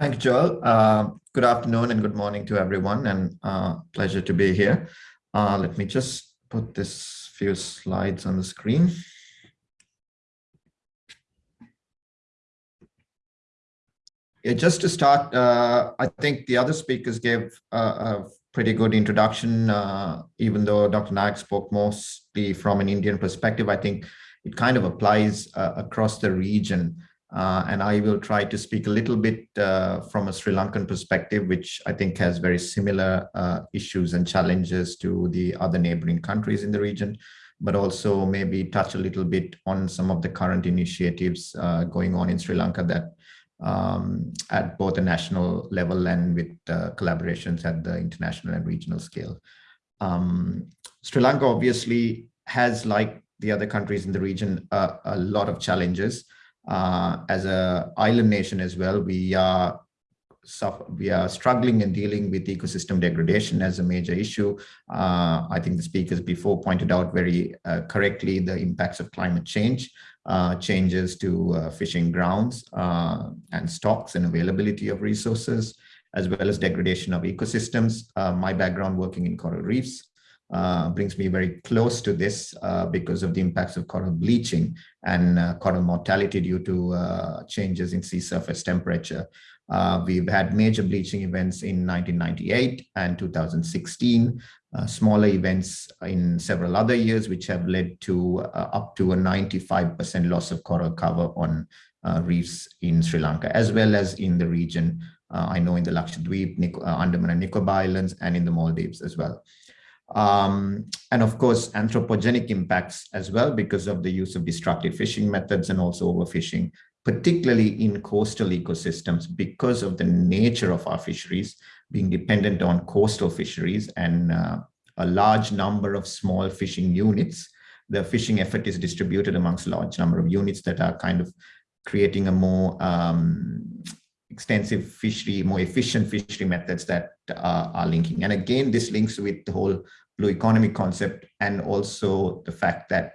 Thank you, Joel. Uh, good afternoon and good morning to everyone, and uh, pleasure to be here. Uh, let me just put this few slides on the screen. Yeah, just to start, uh, I think the other speakers gave a pretty good introduction, uh, even though Dr. Nayak spoke mostly from an Indian perspective, I think it kind of applies uh, across the region. Uh, and I will try to speak a little bit uh, from a Sri Lankan perspective, which I think has very similar uh, issues and challenges to the other neighboring countries in the region, but also maybe touch a little bit on some of the current initiatives uh, going on in Sri Lanka that um, at both the national level and with uh, collaborations at the international and regional scale. Um, Sri Lanka obviously has, like the other countries in the region, a lot of challenges. Uh, as a island nation as well, we are suffer, we are struggling and dealing with ecosystem degradation as a major issue. Uh, I think the speakers before pointed out very uh, correctly the impacts of climate change, uh, changes to uh, fishing grounds uh, and stocks and availability of resources, as well as degradation of ecosystems. My background working in coral reefs brings me very close to this because of the impacts of coral bleaching and coral mortality due to changes in sea surface temperature. Uh, we've had major bleaching events in 1998 and 2016, uh, smaller events in several other years, which have led to uh, up to a 95% loss of coral cover on uh, reefs in Sri Lanka, as well as in the region. Uh, I know in the Lakshadweep, Nic uh, Andaman and Nicobar Islands, and in the Maldives as well. Um, and of course, anthropogenic impacts as well because of the use of destructive fishing methods and also overfishing particularly in coastal ecosystems because of the nature of our fisheries being dependent on coastal fisheries and uh, a large number of small fishing units. The fishing effort is distributed amongst a large number of units that are kind of creating a more um, extensive fishery, more efficient fishery methods that uh, are linking. And again, this links with the whole blue economy concept and also the fact that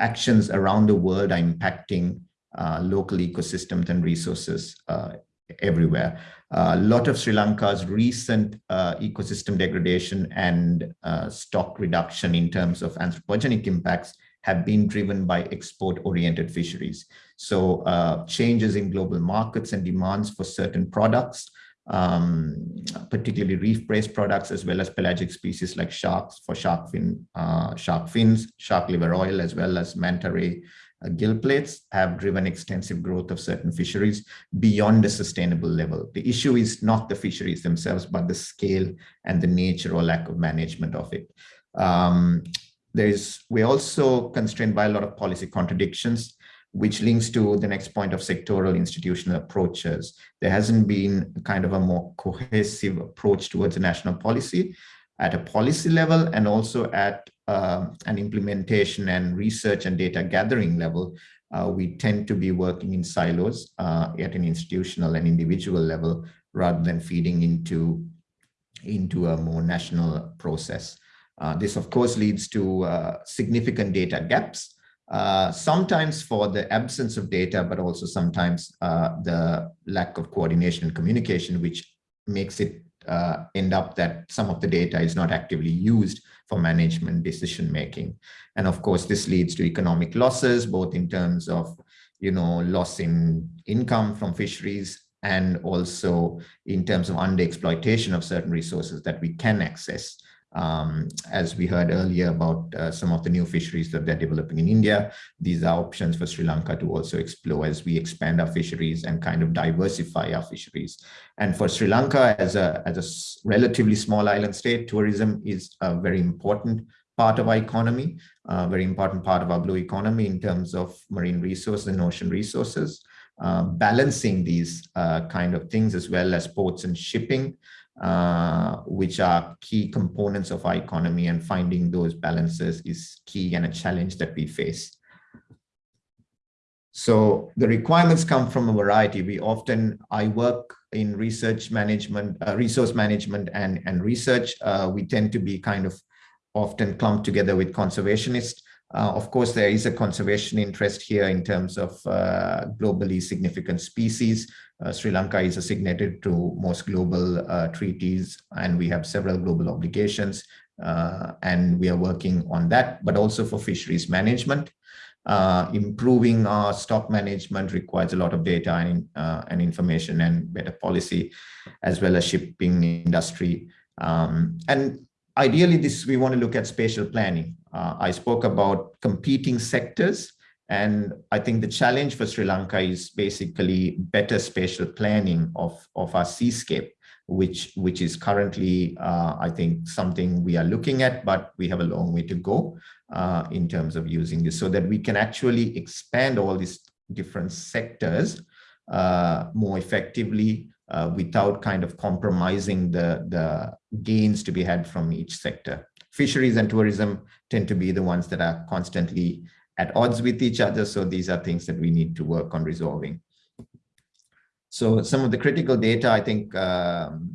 actions around the world are impacting uh, local ecosystems and resources uh, everywhere. A lot of Sri Lanka's recent uh, ecosystem degradation and uh, stock reduction in terms of anthropogenic impacts have been driven by export-oriented fisheries. So uh, changes in global markets and demands for certain products, um, particularly reef-based products, as well as pelagic species like sharks for shark fin, uh, shark fins, shark liver oil, as well as manta ray uh, gill plates have driven extensive growth of certain fisheries beyond a sustainable level. The issue is not the fisheries themselves, but the scale and the nature or lack of management of it. Um, there's, we're also constrained by a lot of policy contradictions, which links to the next point of sectoral institutional approaches. There hasn't been kind of a more cohesive approach towards a national policy at a policy level and also at uh, an implementation and research and data gathering level, uh, we tend to be working in silos uh, at an institutional and individual level rather than feeding into, into a more national process. Uh, this, of course, leads to uh, significant data gaps, uh, sometimes for the absence of data, but also sometimes the lack of coordination and communication, which makes it end up that some of the data is not actively used for management decision making. And of course, this leads to economic losses, both in terms of, you know, loss in income from fisheries and also in terms of underexploitation of certain resources that we can access um, as we heard earlier about uh, some of the new fisheries that they're developing in India, these are options for Sri Lanka to also explore as we expand our fisheries and kind of diversify our fisheries. And for Sri Lanka as a, as a relatively small island state, tourism is a very important part of our economy, a very important part of our blue economy in terms of marine resources and ocean resources. Uh, balancing these uh, kind of things as well as ports and shipping uh, which are key components of our economy and finding those balances is key and a challenge that we face. So the requirements come from a variety. We often, I work in research management, uh, resource management and, and research. Uh, we tend to be kind of often clumped together with conservationists Uh, of course, there is a conservation interest here in terms of uh, globally significant species. Uh, Sri Lanka is a signatory to most global uh, treaties, and we have several global obligations, uh, and we are working on that, but also for fisheries management. Uh, improving our stock management requires a lot of data and, and information and better policy, as well as shipping industry. Um, and ideally, this we want to look at spatial planning. Uh, I spoke about competing sectors, and I think the challenge for Sri Lanka is basically better spatial planning of, of our seascape, which, which is currently, uh, I think, something we are looking at, but we have a long way to go uh, in terms of using this so that we can actually expand all these different sectors uh, more effectively uh, without kind of compromising the, the gains to be had from each sector. Fisheries and tourism tend to be the ones that are constantly at odds with each other. So these are things that we need to work on resolving. So some of the critical data, I think um,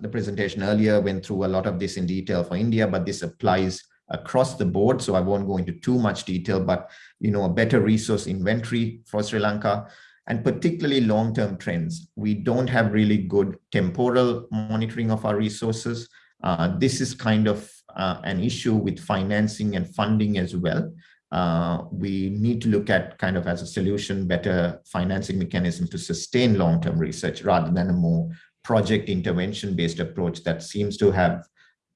the presentation earlier went through a lot of this in detail for India, but this applies across the board. So I won't go into too much detail, but you know, a better resource inventory for Sri Lanka, and particularly long-term trends. We don't have really good temporal monitoring of our resources. Uh, this is kind of uh, an issue with financing and funding as well. Uh, we need to look at kind of as a solution, better financing mechanism to sustain long-term research rather than a more project intervention-based approach that seems to have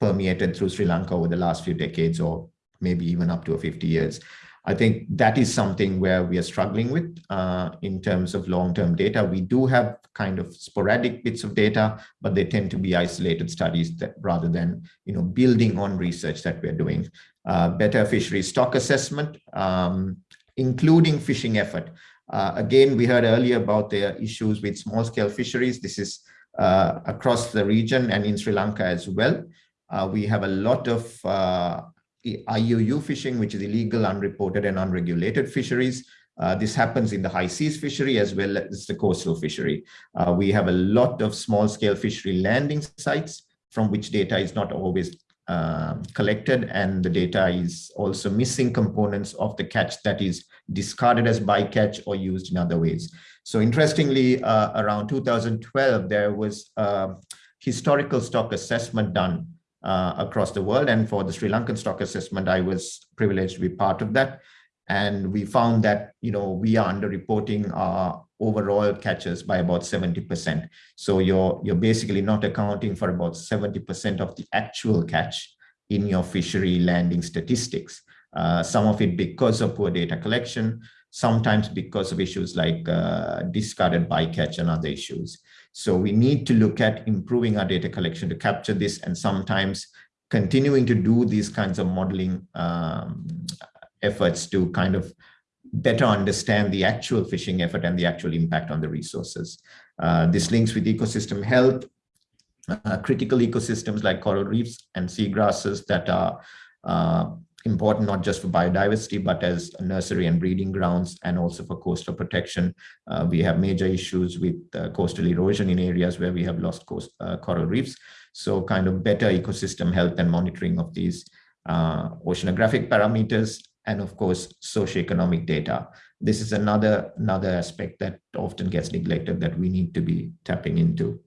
permeated through Sri Lanka over the last few decades or maybe even up to 50 years. I think that is something where we are struggling with uh, in terms of long-term data. We do have kind of sporadic bits of data, but they tend to be isolated studies that rather than you know building on research that we're doing. Uh, better fishery stock assessment, um, including fishing effort. Uh, again, we heard earlier about the issues with small-scale fisheries. This is uh, across the region and in Sri Lanka as well. Uh, we have a lot of uh, IUU fishing, which is illegal, unreported, and unregulated fisheries. Uh, this happens in the high seas fishery as well as the coastal fishery. Uh, we have a lot of small scale fishery landing sites from which data is not always uh, collected and the data is also missing components of the catch that is discarded as bycatch or used in other ways. So interestingly, uh, around 2012, there was a historical stock assessment done uh, across the world. And for the Sri Lankan stock assessment, I was privileged to be part of that. And we found that, you know, we are underreporting our overall catches by about 70%. So you're, you're basically not accounting for about 70% of the actual catch in your fishery landing statistics. Uh, some of it because of poor data collection, sometimes because of issues like uh, discarded bycatch and other issues. So we need to look at improving our data collection to capture this and sometimes continuing to do these kinds of modeling um, efforts to kind of better understand the actual fishing effort and the actual impact on the resources. Uh, this links with ecosystem health, uh, critical ecosystems like coral reefs and seagrasses that are uh, important not just for biodiversity, but as nursery and breeding grounds and also for coastal protection. Uh, we have major issues with uh, coastal erosion in areas where we have lost coast, uh, coral reefs. So kind of better ecosystem health and monitoring of these uh, oceanographic parameters and of course, socioeconomic data. This is another, another aspect that often gets neglected that we need to be tapping into.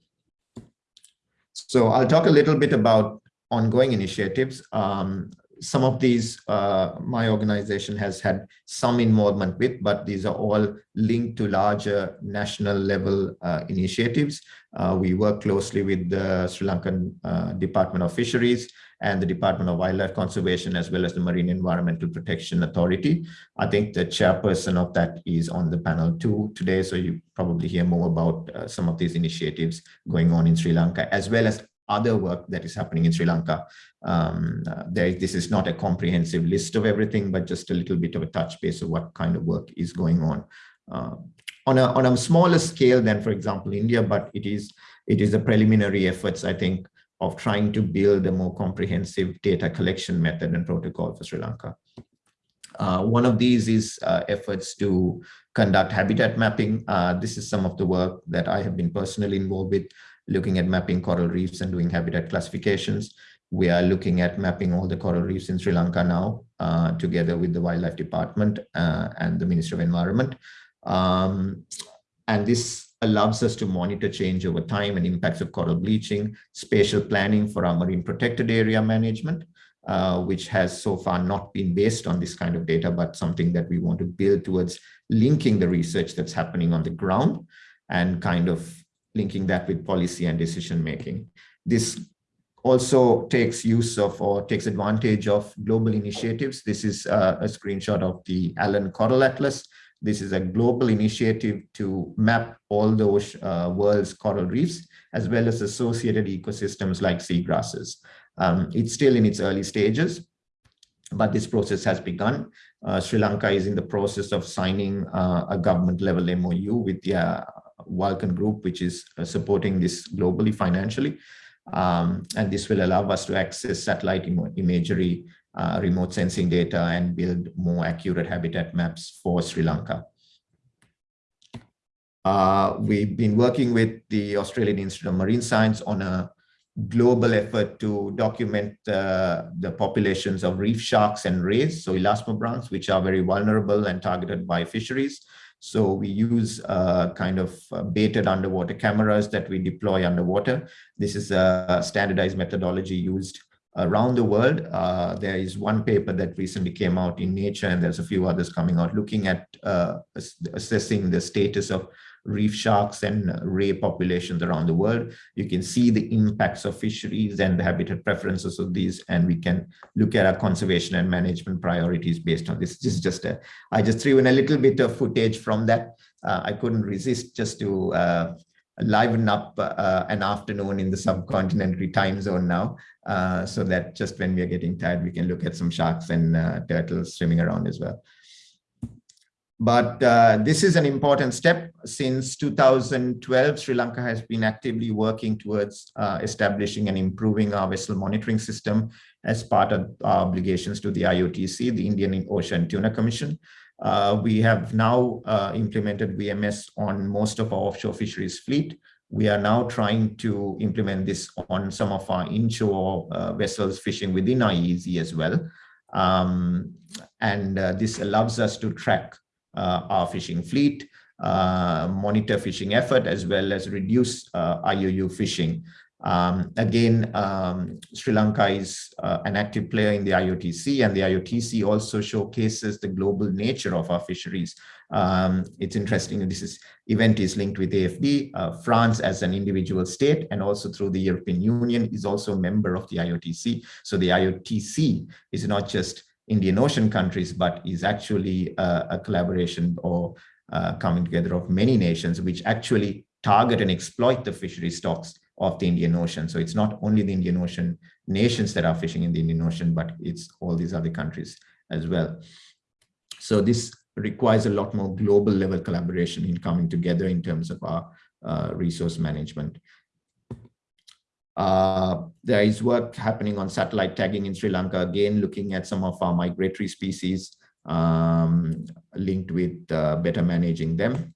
So I'll talk a little bit about ongoing initiatives. Um, some of these uh, my organization has had some involvement with, but these are all linked to larger national level uh, initiatives. Uh, we work closely with the Sri Lankan uh, Department of Fisheries and the Department of Wildlife Conservation, as well as the Marine Environmental Protection Authority. I think the chairperson of that is on the panel too today, so you probably hear more about uh, some of these initiatives going on in Sri Lanka, as well as other work that is happening in Sri Lanka. Um, uh, there, this is not a comprehensive list of everything, but just a little bit of a touch base of what kind of work is going on. Uh, on, a, on a smaller scale than, for example, India, but it is, it is the preliminary efforts, I think, of trying to build a more comprehensive data collection method and protocol for Sri Lanka. Uh, one of these is uh, efforts to conduct habitat mapping. Uh, this is some of the work that I have been personally involved with looking at mapping coral reefs and doing habitat classifications. we are looking at mapping all the coral reefs in Sri Lanka now, uh, together with the Wildlife Department uh, and the Ministry of Environment. Um, and this allows us to monitor change over time and impacts of coral bleaching, spatial planning for our marine protected area management, uh, which has so far not been based on this kind of data, but something that we want to build towards linking the research that's happening on the ground and kind of linking that with policy and decision making. This also takes use of or takes advantage of global initiatives. This is uh, a screenshot of the Allen Coral Atlas. This is a global initiative to map all those uh, world's coral reefs, as well as associated ecosystems like seagrasses. Um, it's still in its early stages, but this process has begun. Uh, Sri Lanka is in the process of signing uh, a government level MOU with the Vulcan Group, which is uh, supporting this globally financially. Um, and this will allow us to access satellite Im imagery, uh, remote sensing data, and build more accurate habitat maps for Sri Lanka. Uh, we've been working with the Australian Institute of Marine Science on a global effort to document uh, the populations of reef sharks and rays, so elasmobranchs, which are very vulnerable and targeted by fisheries. So we use uh, kind of uh, baited underwater cameras that we deploy underwater. This is a standardized methodology used around the world. Uh, there is one paper that recently came out in Nature, and there's a few others coming out looking at uh, assessing the status of reef sharks and ray populations around the world. You can see the impacts of fisheries and the habitat preferences of these, and we can look at our conservation and management priorities based on this. This is just a, I just threw in a little bit of footage from that. Uh, I couldn't resist just to uh, liven up uh, an afternoon in the subcontinental time zone now, uh, so that just when we are getting tired, we can look at some sharks and uh, turtles swimming around as well. But uh, this is an important step. Since 2012, Sri Lanka has been actively working towards uh, establishing and improving our vessel monitoring system as part of our obligations to the IOTC, the Indian Ocean Tuna Commission. Uh, we have now uh, implemented VMS on most of our offshore fisheries fleet. We are now trying to implement this on some of our inshore uh, vessels fishing within EEZ as well. Um, and uh, this allows us to track our fishing fleet, uh, monitor fishing effort, as well as reduce uh, IUU fishing. Um, again, um, Sri Lanka is uh, an active player in the IOTC and the IOTC also showcases the global nature of our fisheries. Um, it's interesting, this is, event is linked with AFD. Uh, France as an individual state and also through the European Union is also a member of the IOTC. So the IOTC is not just Indian Ocean countries, but is actually a, a collaboration or uh, coming together of many nations which actually target and exploit the fishery stocks of the Indian Ocean. So it's not only the Indian Ocean nations that are fishing in the Indian Ocean, but it's all these other countries as well. So this requires a lot more global level collaboration in coming together in terms of our uh, resource management. Uh, there is work happening on satellite tagging in Sri Lanka, again, looking at some of our migratory species um, linked with uh, better managing them.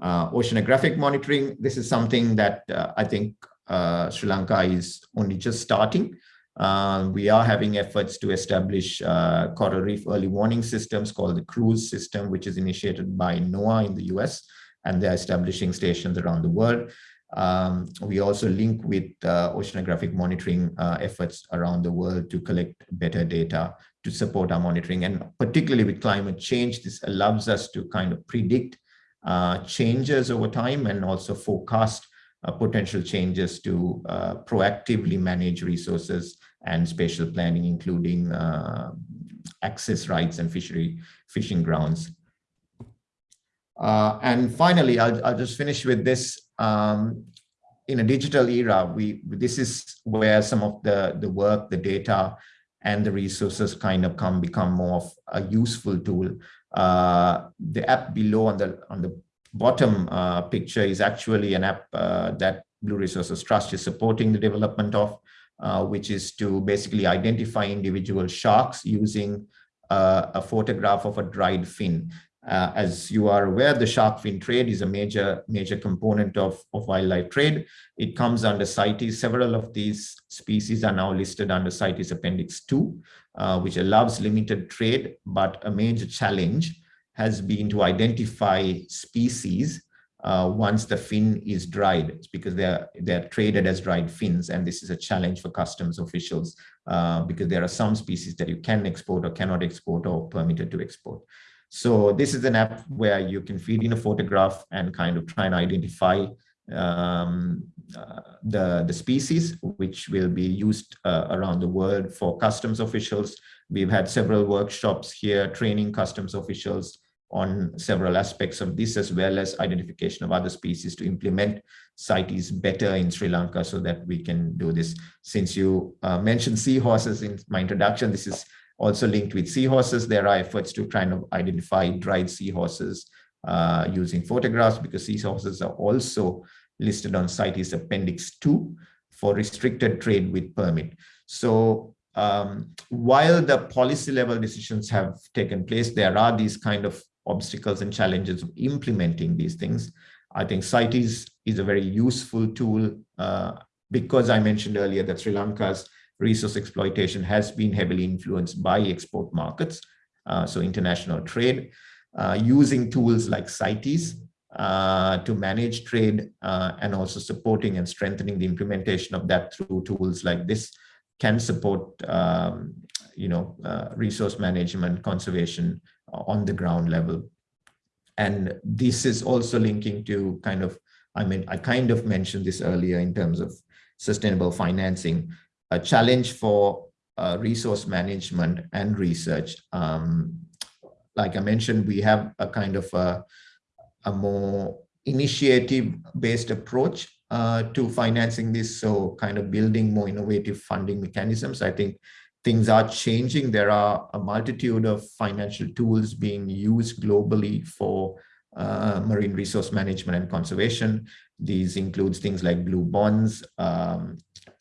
Uh, oceanographic monitoring, this is something that uh, I think uh, Sri Lanka is only just starting. Uh, we are having efforts to establish coral reef early warning systems called the CREWS system, which is initiated by NOAA in the US, and they're establishing stations around the world. Um, we also link with uh, oceanographic monitoring uh, efforts around the world to collect better data to support our monitoring. And particularly with climate change, this allows us to kind of predict uh, changes over time and also forecast uh, potential changes to uh, proactively manage resources and spatial planning, including uh, access rights and fishery fishing grounds. and finally, I'll, I'll just finish with this um, in a digital era, we this is where some of the the work, the data, and the resources kind of come become more of a useful tool. Uh, the app below on the on the bottom uh, picture is actually an app uh, that Blue Resources Trust is supporting the development of, uh, which is to basically identify individual sharks using uh, a photograph of a dried fin. Uh, as you are aware, the shark fin trade is a major major component of, of wildlife trade. It comes under CITES. Several of these species are now listed under CITES Appendix 2, uh, which allows limited trade, but a major challenge has been to identify species uh, once the fin is dried it's because they're they're traded as dried fins and this is a challenge for customs officials uh, because there are some species that you can export or cannot export or permitted to export so this is an app where you can feed in a photograph and kind of try and identify um, uh, the, the species, which will be used uh, around the world for customs officials. We've had several workshops here training customs officials on several aspects of this, as well as identification of other species to implement CITES better in Sri Lanka so that we can do this. Since you uh, mentioned seahorses in my introduction, this is also linked with seahorses. There are efforts to try and identify dried seahorses uh, using photographs because seahorses are also listed on CITES Appendix 2 for restricted trade with permit. So um, while the policy level decisions have taken place, there are these kind of obstacles and challenges of implementing these things. I think CITES is a very useful tool uh, because I mentioned earlier that Sri Lanka's resource exploitation has been heavily influenced by export markets, uh, so international trade, uh, using tools like CITES uh, to manage trade uh, and also supporting and strengthening the implementation of that through tools like this can support um, you know, uh, resource management, conservation on the ground level. And this is also linking to kind of, I mean, I kind of mentioned this earlier in terms of sustainable financing a challenge for uh, resource management and research. Um, like I mentioned, we have a kind of a, a more initiative-based approach uh, to financing this, so kind of building more innovative funding mechanisms. I think things are changing. There are a multitude of financial tools being used globally for uh, marine resource management and conservation. These includes things like blue bonds, um,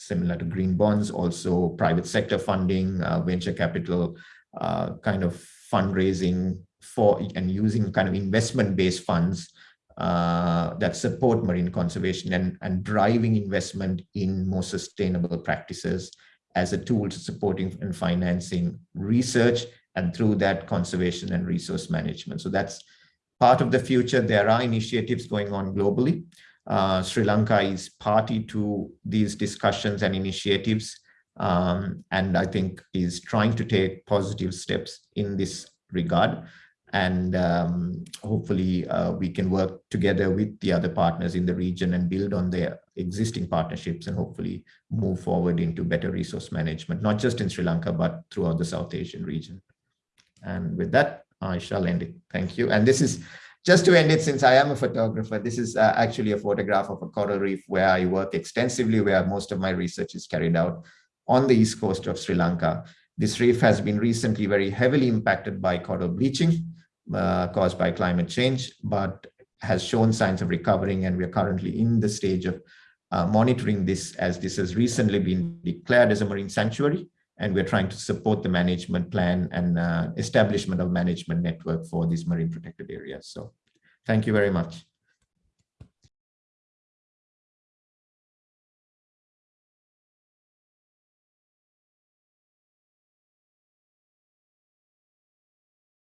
similar to green bonds, also private sector funding, uh, venture capital, uh, kind of fundraising for and using kind of investment-based funds uh, that support marine conservation and, and driving investment in more sustainable practices as a tool to supporting and financing research and through that conservation and resource management. So that's part of the future. There are initiatives going on globally. Uh, Sri Lanka is party to these discussions and initiatives, um, and I think is trying to take positive steps in this regard. And um, hopefully uh, we can work together with the other partners in the region and build on their existing partnerships and hopefully move forward into better resource management, not just in Sri Lanka, but throughout the South Asian region. And with that, I shall end it. Thank you. And this is just to end it, since I am a photographer, this is uh, actually a photograph of a coral reef where I work extensively, where most of my research is carried out on the east coast of Sri Lanka. This reef has been recently very heavily impacted by coral bleaching uh, caused by climate change, but has shown signs of recovering. And we're currently in the stage of uh, monitoring this as this has recently been declared as a marine sanctuary and we're trying to support the management plan and uh, establishment of management network for these marine protected areas. So thank you very much.